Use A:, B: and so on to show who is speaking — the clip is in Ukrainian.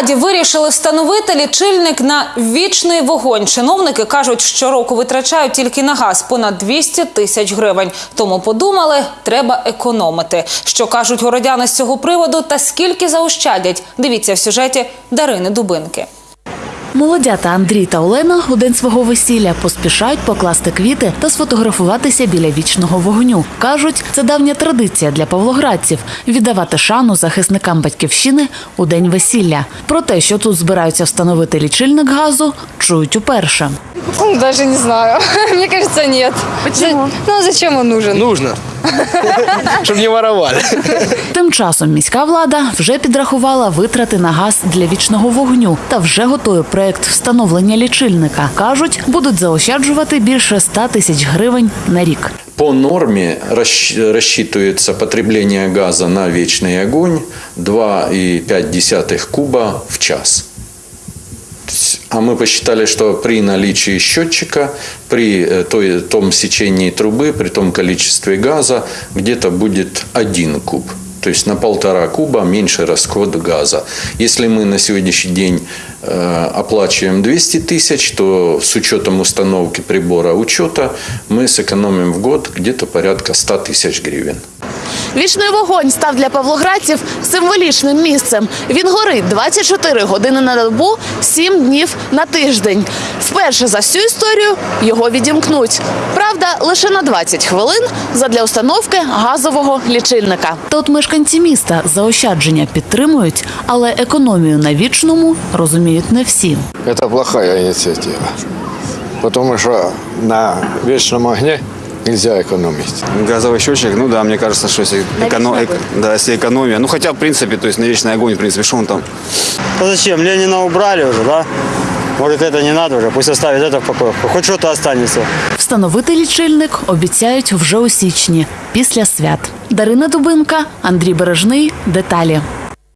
A: Павлограді вирішили встановити лічильник на вічний вогонь. Чиновники кажуть, щороку витрачають тільки на газ понад 200 тисяч гривень. Тому подумали, треба економити. Що кажуть городяни з цього приводу та скільки заощадять? Дивіться в сюжеті Дарини Дубинки.
B: Молодята Андрій та Олена у день свого весілля поспішають покласти квіти та сфотографуватися біля вічного вогню. Кажуть, це давня традиція для павлоградців віддавати шану захисникам батьківщини у день весілля. Про те, що тут збираються встановити лічильник газу, чують уперше.
C: Даже не знаю. Мне кажется, нет. Почему? Ну, зачем он нужен?
D: Нужно Чтобы не воровали.
B: Тим часом міська влада вже підрахувала витрати на газ для вічного вогню та вже готує проект встановлення лічильника. кажуть, будуть заощаджувати більше 100 тисяч гривень на рік.
E: По норме расщ- рассчитывается потребление газа на вечный огонь 2,5 куба в час. А мы посчитали, что при наличии счетчика, при э, той, том сечении трубы, при том количестве газа, где-то будет 1 куб. То есть на полтора куба меньше расход газа. Если мы на сегодняшний день э, оплачиваем 200 тысяч, то с учетом установки прибора учета мы сэкономим в год где-то порядка 100 тысяч гривен.
B: Вічний вогонь став для павлоградців символічним місцем. Він горить 24 години на добу, 7 днів на тиждень. Вперше за всю історію його відімкнуть. Правда, лише на 20 хвилин задля установки газового лічильника. Та от мешканці міста заощадження підтримують, але економію на вічному розуміють не всі.
F: Это плохая инициатива. Потому что на вечном огне нельзя экономить.
G: Газовый счетчик, ну да, мне кажется, что если, эконо- эк- да, если экономия, ну хотя в принципе, то есть на вечный огонь, в принципе, что он там,
H: А зачем? Ленина убрали уже, да? Может, это не надо уже, пусть оставит это в покое. Хоть что-то останется.
B: Встановити лічильник обіцяють вже у січні, після свят. Дарина Дубинка, Андрій Бережний. Деталі.